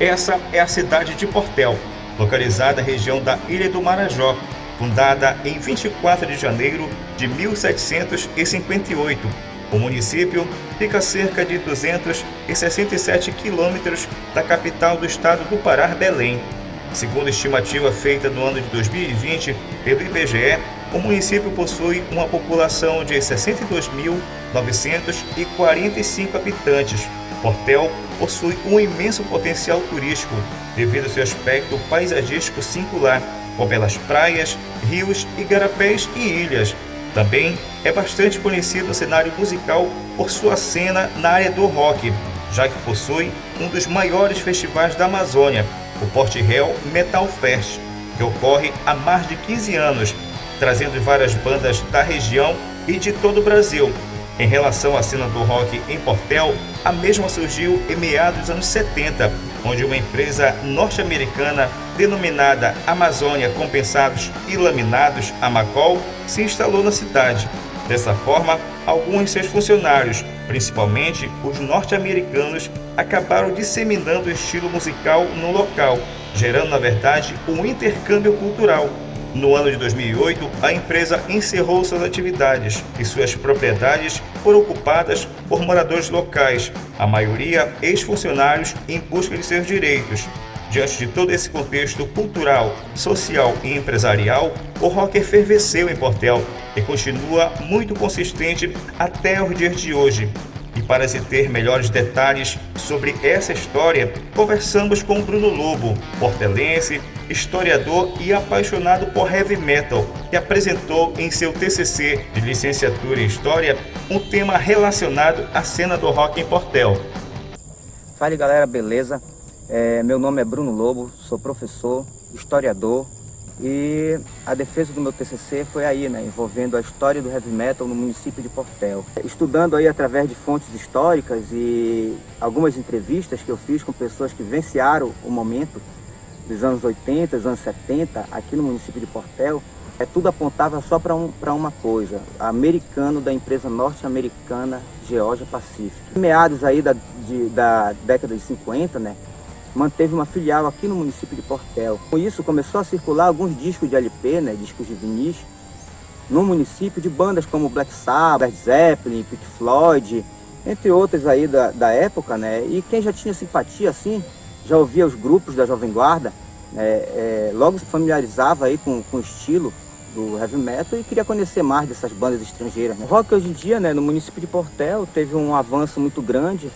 Essa é a cidade de Portel, localizada na região da Ilha do Marajó, fundada em 24 de janeiro de 1758. O município fica a cerca de 267 quilômetros da capital do estado do Pará, Belém. Segundo a estimativa feita no ano de 2020 pelo IBGE, o município possui uma população de 62.945 habitantes. Portel possui um imenso potencial turístico devido ao seu aspecto paisagístico singular, com belas praias, rios, igarapés e ilhas. Também é bastante conhecido no cenário musical por sua cena na área do rock, já que possui um dos maiores festivais da Amazônia, o Porto Metal Fest, que ocorre há mais de 15 anos, trazendo várias bandas da região e de todo o Brasil. Em relação à cena do rock em Portel, a mesma surgiu em meados dos anos 70, onde uma empresa norte-americana denominada Amazônia Compensados e Laminados, Amacol, se instalou na cidade. Dessa forma, alguns de seus funcionários, principalmente os norte-americanos, acabaram disseminando o estilo musical no local, gerando, na verdade, um intercâmbio cultural. No ano de 2008, a empresa encerrou suas atividades e suas propriedades foram ocupadas por moradores locais, a maioria ex-funcionários em busca de seus direitos. Diante de todo esse contexto cultural, social e empresarial, o rock efervesceu em Portel e continua muito consistente até os dias de hoje. Para se ter melhores detalhes sobre essa história, conversamos com Bruno Lobo, portelense, historiador e apaixonado por heavy metal, que apresentou em seu TCC de licenciatura em História um tema relacionado à cena do rock em Portel. Fala galera, beleza? É, meu nome é Bruno Lobo, sou professor, historiador e a defesa do meu TCC foi aí, né, envolvendo a história do heavy metal no município de Portel. Estudando aí através de fontes históricas e algumas entrevistas que eu fiz com pessoas que venciaram o momento dos anos 80, dos anos 70, aqui no município de Portel, é, tudo apontava só para um, uma coisa, americano da empresa norte-americana Georgia Pacific. Meados aí da, de, da década de 50, né, manteve uma filial aqui no município de Portel. Com isso, começou a circular alguns discos de LP, né, discos de vinis, no município de bandas como Black Sabbath, Led Zeppelin, Pink Floyd, entre outras aí da, da época, né? E quem já tinha simpatia, assim, já ouvia os grupos da Jovem Guarda, né, é, logo se familiarizava aí com, com o estilo do heavy metal e queria conhecer mais dessas bandas estrangeiras. Né? O rock hoje em dia, né, no município de Portel, teve um avanço muito grande,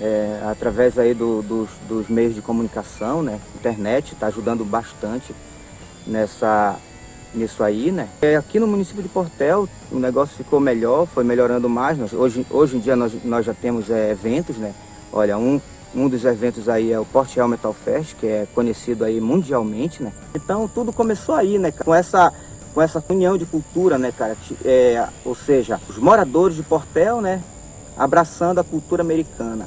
é, através aí do, dos, dos, meios de comunicação, né? Internet está ajudando bastante nessa, nisso aí, né? É, aqui no município de Portel o negócio ficou melhor, foi melhorando mais. Nós, hoje, hoje em dia nós, nós já temos é, eventos, né? Olha, um, um dos eventos aí é o Portel Metal Fest, que é conhecido aí mundialmente, né? Então tudo começou aí, né? Com essa com essa união de cultura, né, cara? É, ou seja, os moradores de Portel, né? Abraçando a cultura americana.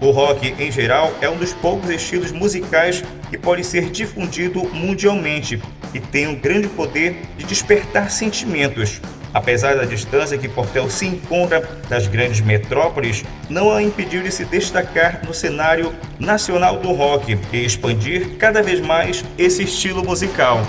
O rock, em geral, é um dos poucos estilos musicais que pode ser difundido mundialmente e tem um grande poder de despertar sentimentos. Apesar da distância que Portel se encontra das grandes metrópoles, não a impediu de se destacar no cenário nacional do rock e expandir cada vez mais esse estilo musical.